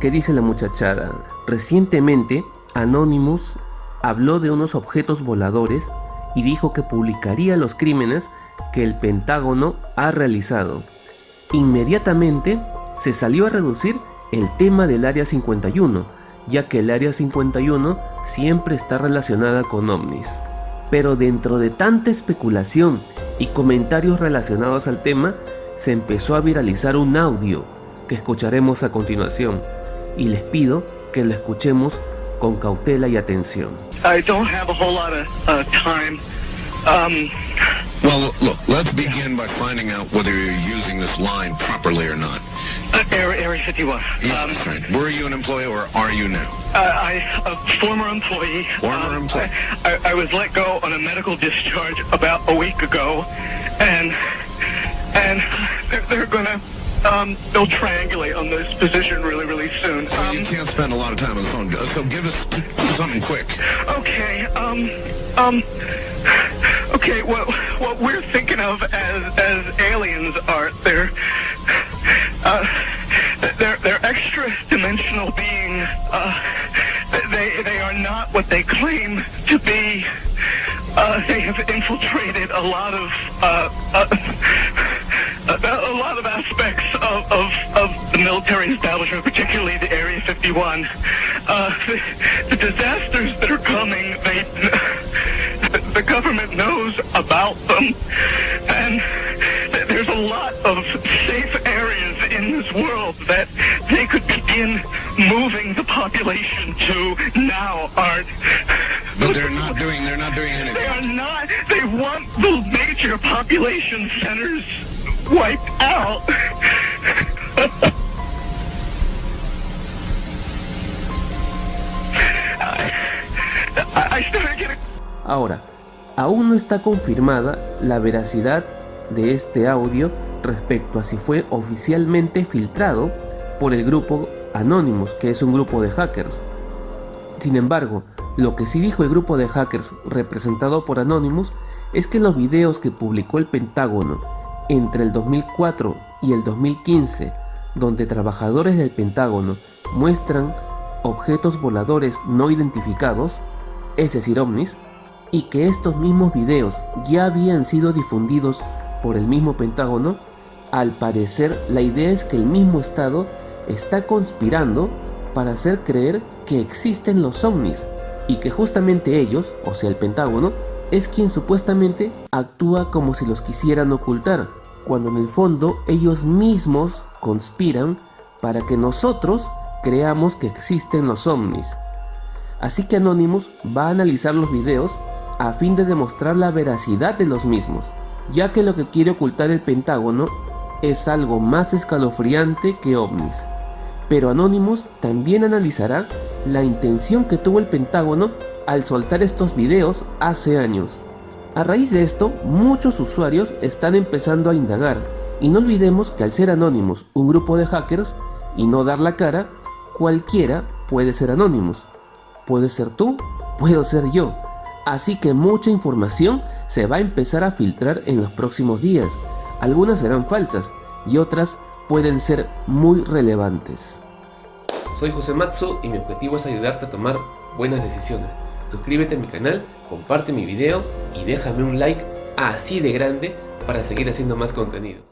¿qué dice la muchachada? Recientemente, Anonymous habló de unos objetos voladores y dijo que publicaría los crímenes que el Pentágono ha realizado. Inmediatamente se salió a reducir el tema del Área 51, ya que el Área 51 siempre está relacionada con ovnis. Pero dentro de tanta especulación y comentarios relacionados al tema, se empezó a viralizar un audio que escucharemos a continuación y les pido que lo escuchemos con cautela y atención. I don't have a whole lot of uh, time. Um, Well, look, let's begin by finding out whether you're using this line properly or not. uh, Area, Area 51. Yeah, Um, that's right. Were you an employee or are you now? uh, I, a former employee. Former um, employee. I, I, I was let go on a medical discharge about a week ago, and and they're, they're gonna um, they'll triangulate on this position really, really soon. Well, you Um, can't spend a lot of time on the phone, so give us something quick. Okay, um, um, okay, what, what we're thinking of as, as aliens are, they're, uh, they're, they're extra dimensional beings, uh, they, they are not what they claim to be. Uh, they have infiltrated a lot of, uh, uh, a, a lot of aspects of, of, of the military establishment, particularly the Area 51. Uh, the, the disasters that are coming, they, the, government knows about them, and there's a lot of safe areas in this world that they could begin moving the population to now aren't. But they're not doing. They're not doing anything. They are not. They want the major population centers wiped out. Ahora, aún no está confirmada la veracidad de este audio respecto a si fue oficialmente filtrado por el grupo Anonymous, que es un grupo de hackers. Sin embargo, lo que sí dijo el grupo de hackers representado por Anonymous es que los videos que publicó el Pentágono entre el 2004 y el 2015, donde trabajadores del Pentágono muestran objetos voladores no identificados, es decir ovnis, y que estos mismos videos ya habían sido difundidos por el mismo Pentágono, al parecer la idea es que el mismo Estado está conspirando para hacer creer que existen los ovnis y que justamente ellos, o sea el Pentágono, es quien supuestamente actúa como si los quisieran ocultar, cuando en el fondo ellos mismos conspiran para que nosotros creamos que existen los ovnis. Así que Anonymous va a analizar los videos a fin de demostrar la veracidad de los mismos, ya que lo que quiere ocultar el Pentágono es algo más escalofriante que ovnis. Pero Anonymous también analizará la intención que tuvo el Pentágono al soltar estos videos hace años. A raíz de esto, muchos usuarios están empezando a indagar, y no olvidemos que al ser Anonymous un grupo de hackers y no dar la cara, cualquiera puede ser Anonymous. Puede ser tú, puedo ser yo. Así que mucha información se va a empezar a filtrar en los próximos días. Algunas serán falsas y otras pueden ser muy relevantes. Soy José y mi objetivo es ayudarte a tomar buenas decisiones. Suscríbete a mi canal, comparte mi video y déjame un like así de grande para seguir haciendo más contenido.